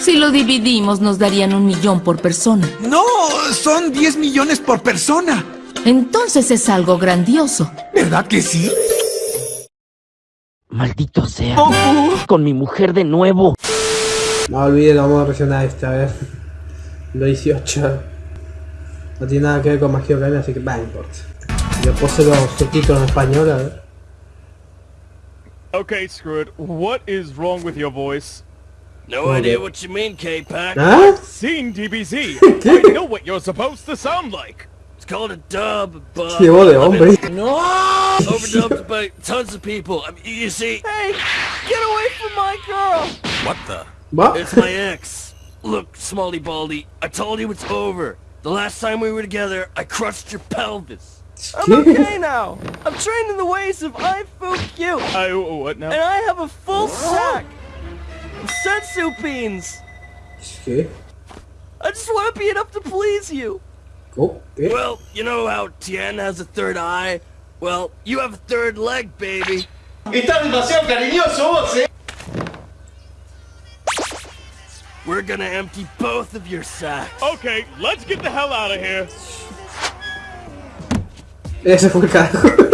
Si lo dividimos, nos darían un millón por persona. No, son 10 millones por persona. Entonces es algo grandioso. ¿Verdad que sí? Maldito sea. Con mi mujer de nuevo. No olviden, vamos a reaccionar a esta vez. Lo 18. No tiene nada que ver con Magia Academia, así que va, no importa. Yo puse los subtítulos en español, a ver. Okay, screw it. What is wrong with your voice? No Okay. idea what you mean, K-Pack. ¿Ah? Seen DBZ. I know what you're supposed to sound like. It's called a dub, but Qué voz de I've hombre. been overdubbed by tons of people. I mean, you see, Hey, get away from my girl! What the? ¿Va? it's my ex. Look, Smalley Baldy, I told you it's over. The last time we were together, I crushed your pelvis. I'm okay now. I'm trained in the ways of I Fu Q, I what now? and I have a full sack of senzu beans. ¿Qué? I just want to be enough to please you. ¿Cómo? ¿Qué? Well, you know how Tien has a third eye? Well, you have a third leg, baby. Está demasiado cariñoso vos, eh. We're gonna empty both of your sacks. Okay, let's get the hell out of here. Ese fue el carajo.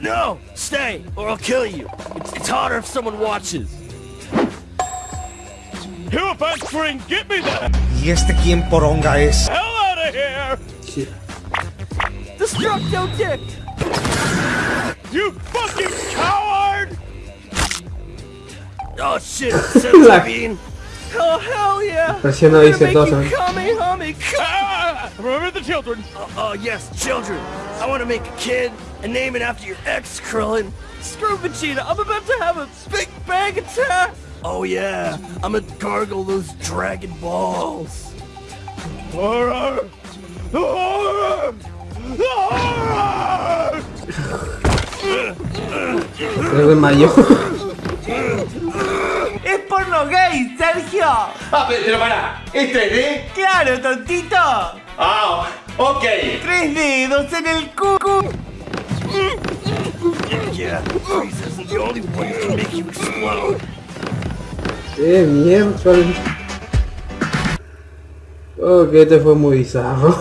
No, stay, or I'll kill you. It's, it's harder if someone watches. Hero Fan Spring, get me the ¿Y este quién poronga es? hell out of here! Sí. Destructo dick. You fucking coward! Oh shit, senzu bean. Oh hell yeah. Presiona I'm dice gonna todo. make you Kamehame. Ah, remember the children. Oh, oh yes, children. I want to make a kid and name it after your ex, Krillin. Screw Vegeta. I'm about to have a big bang attack. Oh yeah, I'm gonna gargle those dragon balls. Horror! Horror! Horror! Creo que mayo. Es porno gay, Sergio. Ah, pero, pero pará, ¿este es de? Claro, tontito. Ah, ok. Tres dedos en el cucu. Yeah, Freeze isn't the only one who can make you explode. Qué mierda. Ok, este fue muy bizarro.